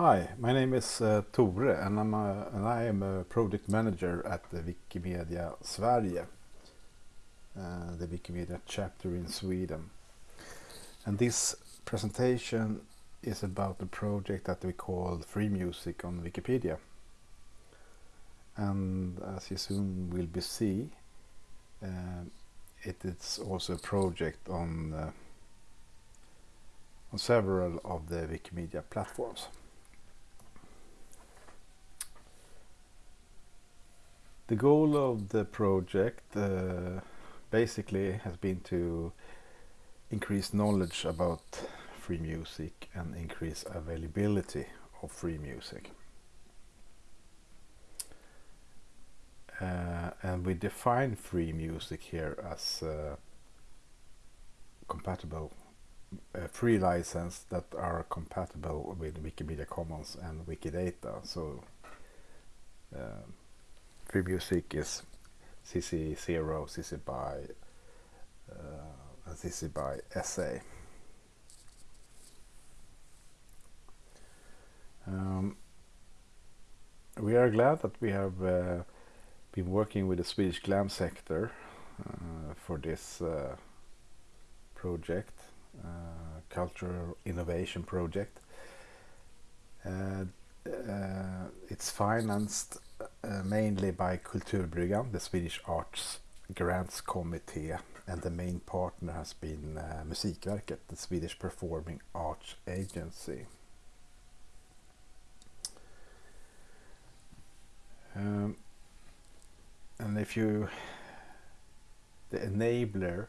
Hi, my name is uh, Tore and, I'm a, and I am a project manager at the Wikimedia Sverige, uh, the Wikimedia chapter in Sweden. And this presentation is about the project that we call Free Music on Wikipedia. And as you soon will be see, uh, it is also a project on uh, on several of the Wikimedia platforms. The goal of the project uh, basically has been to increase knowledge about free music and increase availability of free music. Uh, and we define free music here as uh, compatible uh, free license that are compatible with Wikimedia Commons and Wikidata. So um, free music is CC0, CC BY, uh, and CC BY SA. Um, we are glad that we have uh, been working with the Swedish glam sector uh, for this uh, project, uh, cultural innovation project. Uh, it's financed uh, mainly by Kulturbryggan, the Swedish Arts Grants Committee, and the main partner has been uh, Musikverket, the Swedish Performing Arts Agency. Um, and if you, the enabler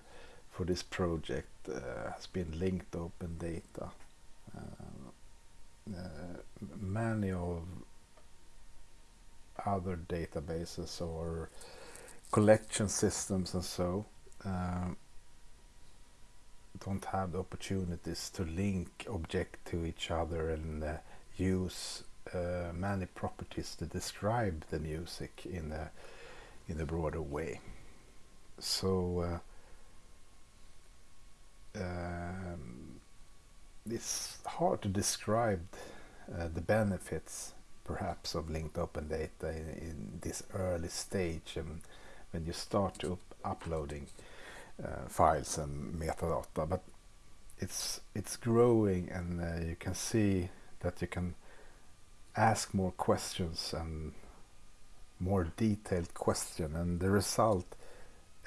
for this project uh, has been linked open data. Uh, many of other databases or collection systems and so um, don't have the opportunities to link object to each other and uh, use uh, many properties to describe the music in a in a broader way. So uh, um, it's hard to describe uh, the benefits perhaps of linked open data in, in this early stage and when you start up uploading uh, files and metadata but it's it's growing and uh, you can see that you can ask more questions and more detailed question and the result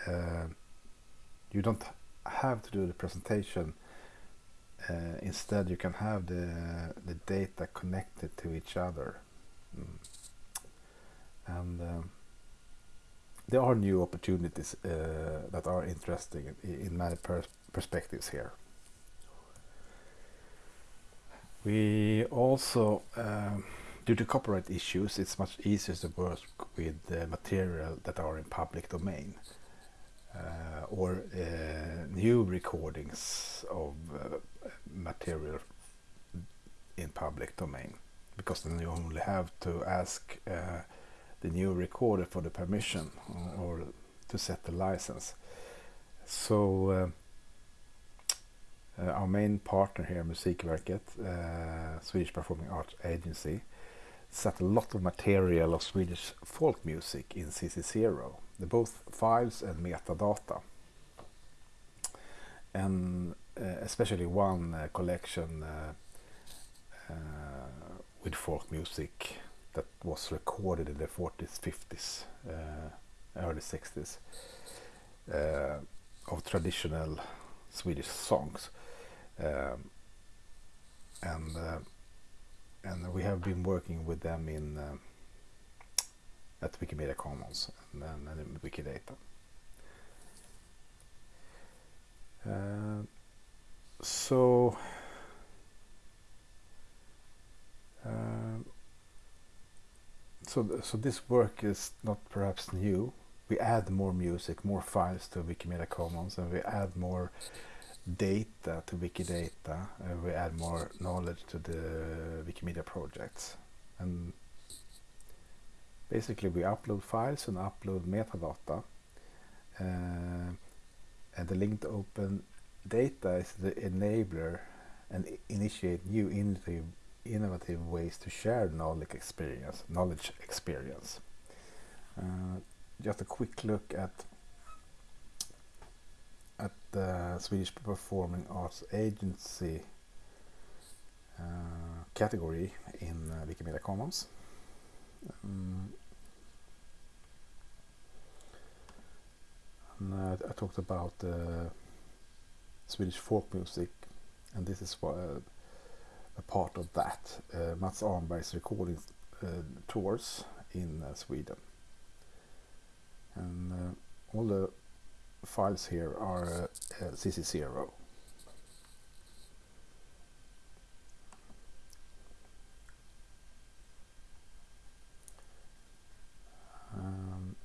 uh, you don't have to do the presentation uh, instead you can have the the data connected to each other. And um, there are new opportunities uh, that are interesting in, in many pers perspectives here. We also, um, due to copyright issues, it's much easier to work with material that are in public domain uh, or uh, new recordings of uh, material in public domain because then you only have to ask uh, the new recorder for the permission or, or to set the license. So uh, uh, our main partner here, Musikverket, uh, Swedish Performing Arts Agency, set a lot of material of Swedish folk music in CC0, the both files and metadata. And uh, especially one uh, collection with folk music that was recorded in the 40s, 50s, uh, early 60s uh, of traditional Swedish songs. Um, and uh, and we have been working with them in uh, at Wikimedia Commons and, and in Wikidata. Uh, so Um, so, so this work is not perhaps new. We add more music, more files to Wikimedia Commons, and we add more data to Wikidata, and we add more knowledge to the Wikimedia projects. And basically, we upload files and upload metadata, uh, and the linked open data is the enabler and initiate new initiative innovative ways to share knowledge experience. Knowledge experience. Uh, just a quick look at at the Swedish Performing Arts Agency uh, category in uh, Wikimedia Commons. Um, and, uh, I talked about uh, Swedish folk music, and this is what, uh, a part of that. Uh, Matts Arnberg's recording uh, tours in uh, Sweden, and uh, all the files here are uh, CC0. Um,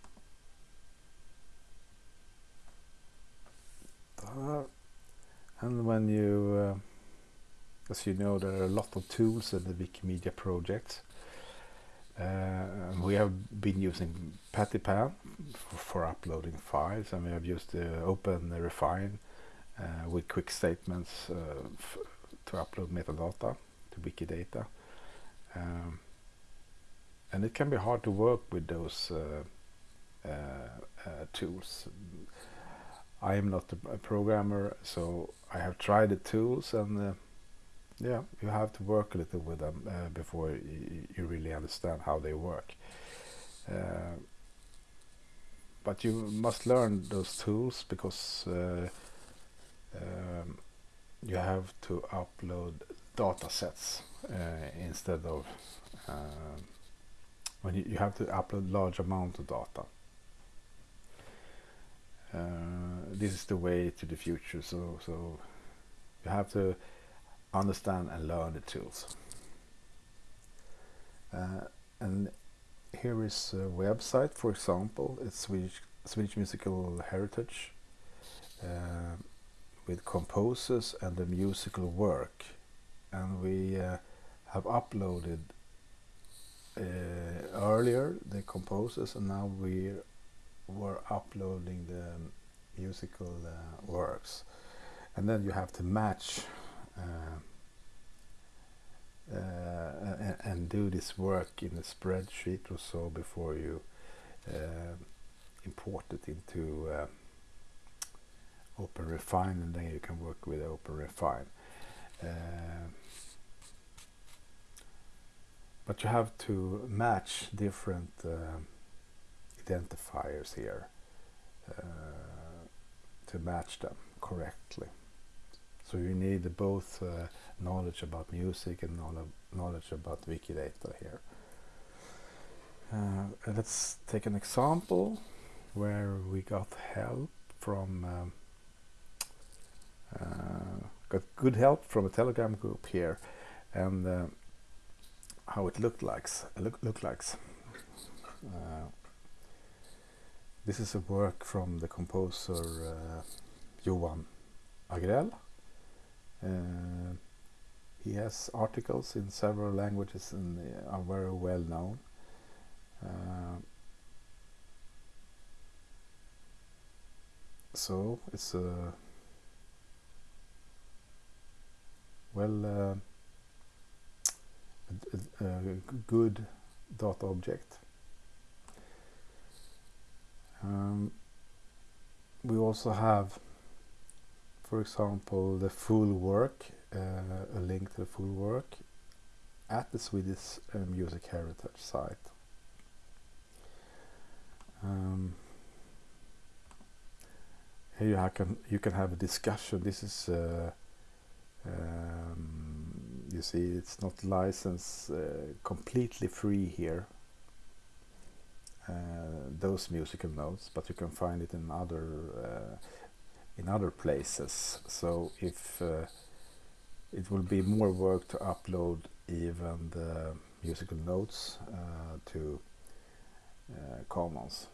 and when you, uh, as you know, there are a lot of tools in the Wikimedia project. Uh, we have been using Pattypan for, for, uploading files, and we have used uh, Open Refine uh, with quick statements uh, to upload metadata to Wikidata. Um, and it can be hard to work with those uh, uh, tools. I am not a, programmer, so I have tried the tools and yeah, you have to work a little with them uh, before you really understand how they work. Uh, but you must learn those tools because uh, um, you have to upload data sets uh, instead of um, when you, you, have to upload large amount of data. Uh, this is the way to the future. So so you have to understand and learn the tools. Uh, and here is a website, for example, it's Swedish, Swedish Musical Heritage uh, with composers and the musical work. And we uh, have uploaded uh, earlier the composers and now we were uploading the musical uh, works. And then you have to match Uh, uh, and, and, do this work in a spreadsheet or so before you uh, import it into uh, Open Refine and then you can work with Open Refine. but you have to match different identifiers here uh, to match them correctly. So you need both uh, knowledge about music and knowledge about Wikidata here. Uh, let's take an example where we got help from um, uh, got good help from a telegram group here and uh, how it looked like look, look like uh, this is a work from the composer uh, Johan Agrell uh, he has articles in several languages and are very well known. Uh, so it's a well uh, a, a, good data object. Um, we also have for example, the full work, uh, a link to the full work at the Swedish uh, Music Heritage site. Um, here you can you can have a discussion. This is uh, um, you see it's not licensed uh, completely free here. Uh, those musical notes, but you can find it in other uh, in other places. So if uh, it will be more work to upload even the musical notes uh, to uh, Commons.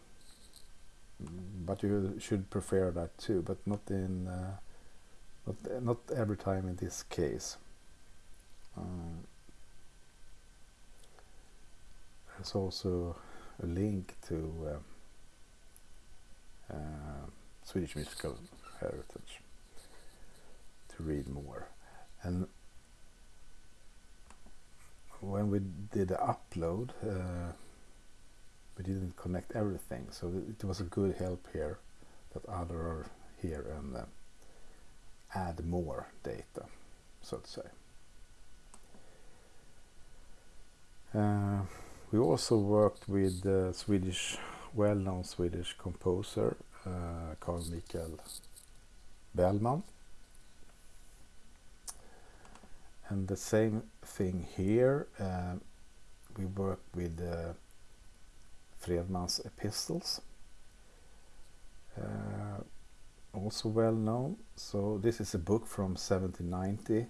But you should prefer that too, but not in uh, not not every time in this case. Um, there's also a link to uh, uh, Swedish musical heritage to read more. And when we did the upload, uh, we didn't connect everything, so it was a good help here that other are here and uh, add more data, so to say. Uh, we also worked with the Swedish, well-known Swedish composer uh, Carl Michael Bellman. And the same thing here. Uh, we work with uh, epistles. Uh, also well known. So this is a book from 1790.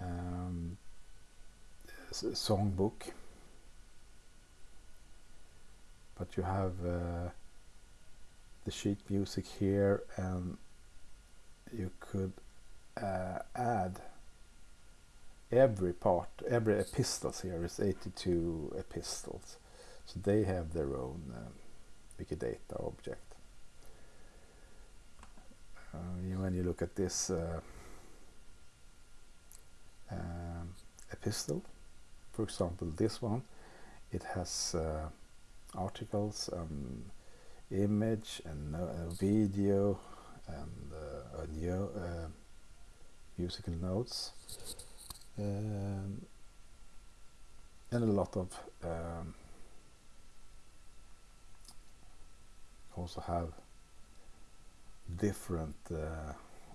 Um, songbook. But you have uh, the sheet music here and you could uh, add every part, every epistles here is 82 epistles. So they have their own um, Wikidata object. Uh, when you look at this uh, um, epistle, for example, this one, it has uh, articles and image and uh, video and audio, uh, musical notes, um, and a lot of um, also have different uh,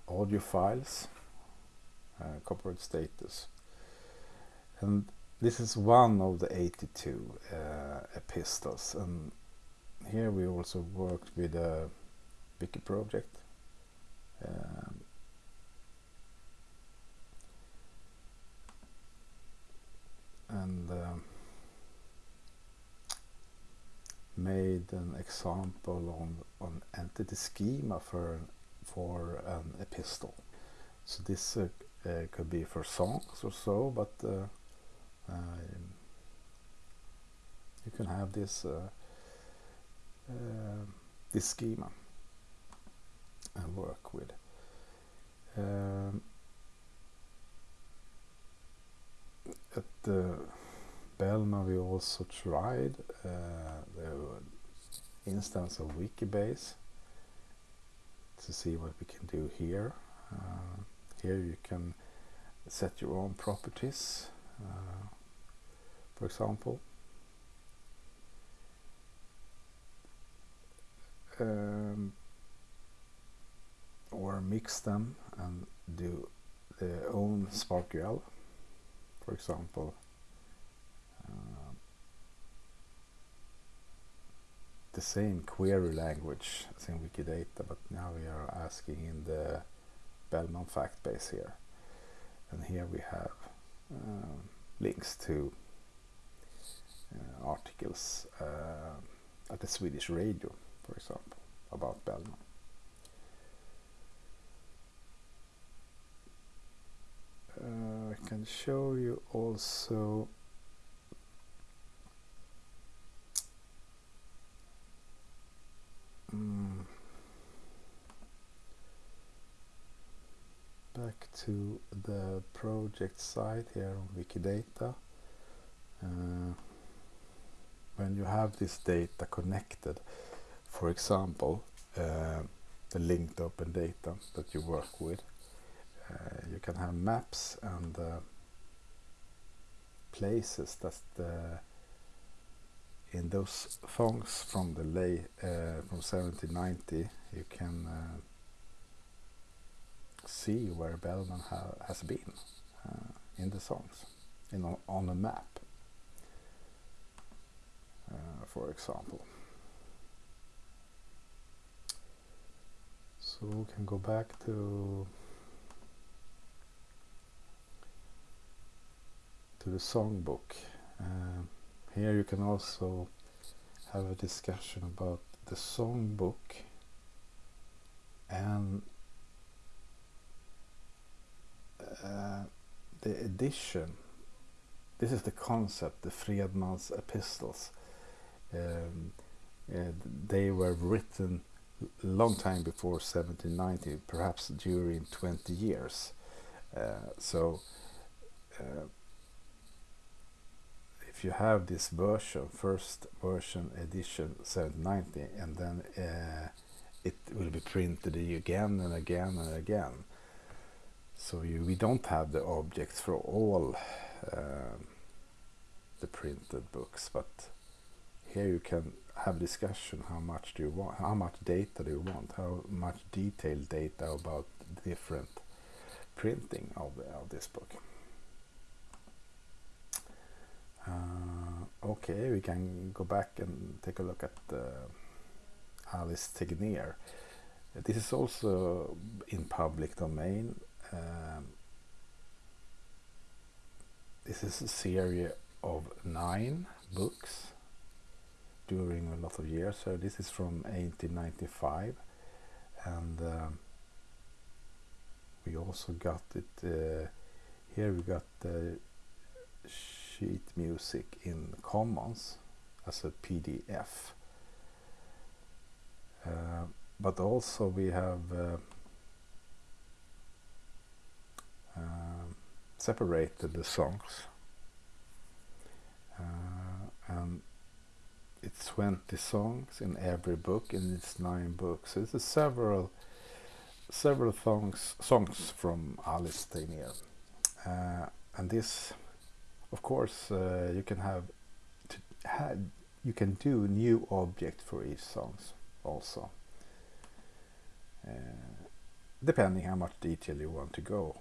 audio files, uh, copyright status, and this is one of the 82 uh, epistles. And here we also worked with a wiki project um, and um, made an example on on entity schema for for an epistle. So this uh, uh, could be for songs or so but uh, um, you can have this uh, uh, this schema and work with. Um, at the Bellman we also tried uh, the instance of Wikibase to see what we can do here. Uh, here you can set your own properties, uh, for example. um, or mix them and do their own SPARQL, for example. Uh, the same query language as in Wikidata, but now we are asking in the Bellman fact base here. And here we have uh, links to uh, articles uh, at the Swedish radio for example, about Bellman. Uh, I can show you also mm, back to the project site here on Wikidata. Uh, when you have this data connected, for example, uh, the linked open data that you work with. Uh, you can have maps and uh, places that in those songs from the late uh, from 1790 you can uh, see where Bellman ha has been uh, in the songs in on a map for example. So we can go back to to the songbook. Uh, here you can also have a discussion about the songbook and uh, the edition. This is the concept, the Fredman's epistles. Um, uh, they were written long time before 1790, perhaps during 20 years. Uh, so uh, if you have this version, first version edition 790, and then uh, it will be printed again and again and again. So you, we don't have the objects for all uh, the printed books, but here you can have discussion how much do you want, how much data do you want, how much detailed data about different printing of, of this book. Uh, okay, we can go back and take a look at uh, Alice Tegnér. This is also in public domain. Um, this is a series of nine books during a lot of years. So this is from 1895, and um, we also got it uh, here. We got the sheet music in Commons as a PDF. Uh, but also we have uh, uh, separated the songs. Uh, and it's 20 songs in every book and it's nine books. So it's several several songs songs from Alice Tegnér uh, and this of course uh, you can have have you can do new object for each songs also. Uh, depending how much detail you want to go.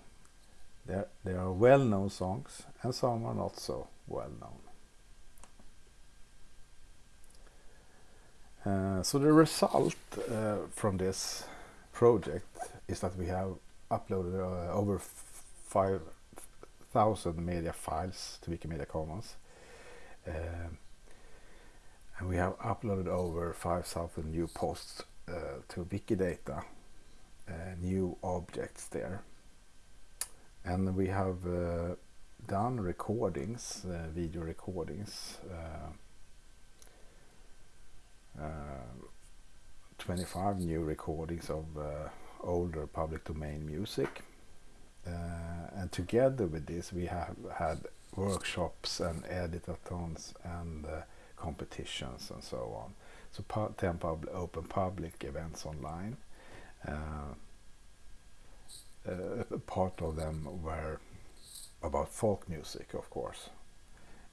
There there are well-known songs and some are not so well known uh, so the result uh, from this project is that we have uploaded uh, over five thousand media files to Wikimedia Commons. Um, and we have uploaded over 5,000 new posts uh, to Wikidata, uh, new objects there. And we have uh, done recordings, video recordings, uh, uh, 25 new recordings of older public domain music and together with this, we have had workshops and editathons and uh, competitions and so on. So 10 pub open public events online. Uh, part of them were about folk music, of course.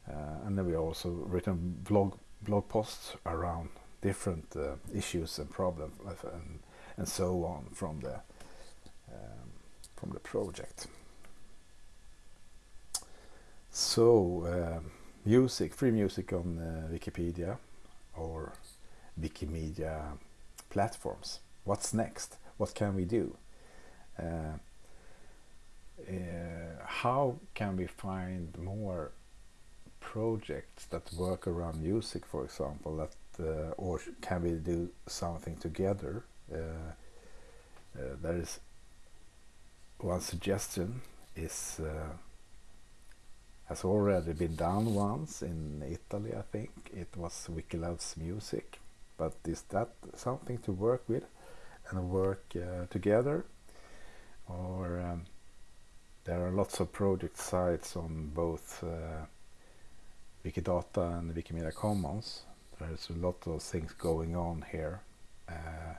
Uh, and then we also written blog blog posts around different uh, issues and problems and, and so on from the um, from the project. So, uh, music, free music on uh, Wikipedia or Wikimedia platforms. What's next? What can we do? Uh, uh how can we find more projects that work around music, for example, that uh, or can we do something together? Uh, there is one suggestion is uh, has already been done once in Italy, I think. It was Wiki Loves Music. But is that something to work with and work uh, together? Or um, there are lots of project sites on both uh, Wikidata and Wikimedia Commons. There's a lot of things going on here. Uh,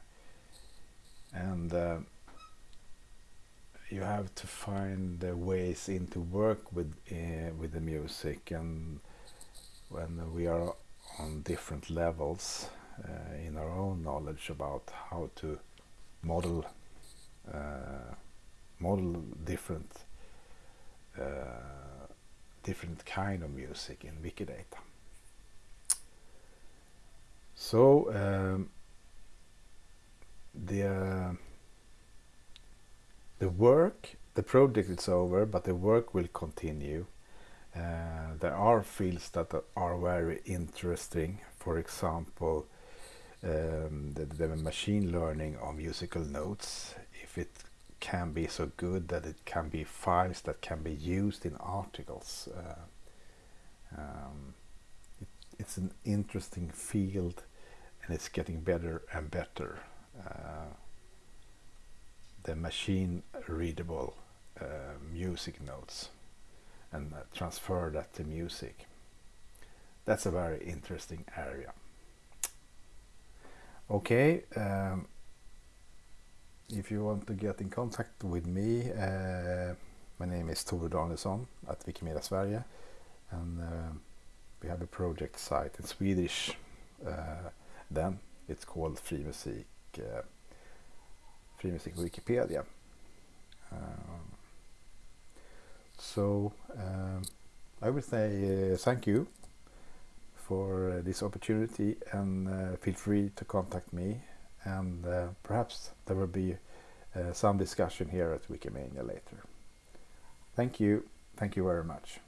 and uh, you have to find the ways into work with uh, with the music and when we are on different levels uh, in our own knowledge about how to model uh, model different different kind of music in Wikidata. So um, the the work, the project is over, but the work will continue. Uh, there are fields that are very interesting. For example, um, the, the, machine learning of musical notes. If it can be so good that it can be files that can be used in articles. Uh, um, it, it's an interesting field and it's getting better and better. Uh, the machine readable uh, music notes and uh, transfer that to music. that's a very interesting area. Okay, um, if you want to get in contact with me, uh, my name is Tore Danielsson at Wikimedia Sverige, and uh, we have a project site in Swedish. Uh, then it's called Free Music, uh, Free Music Wikipedia. Um, so um, I would say uh, thank you for uh, this opportunity and uh, feel free to contact me and uh, perhaps there will be uh, some discussion here at Wikimania later. Thank you. Thank you very much.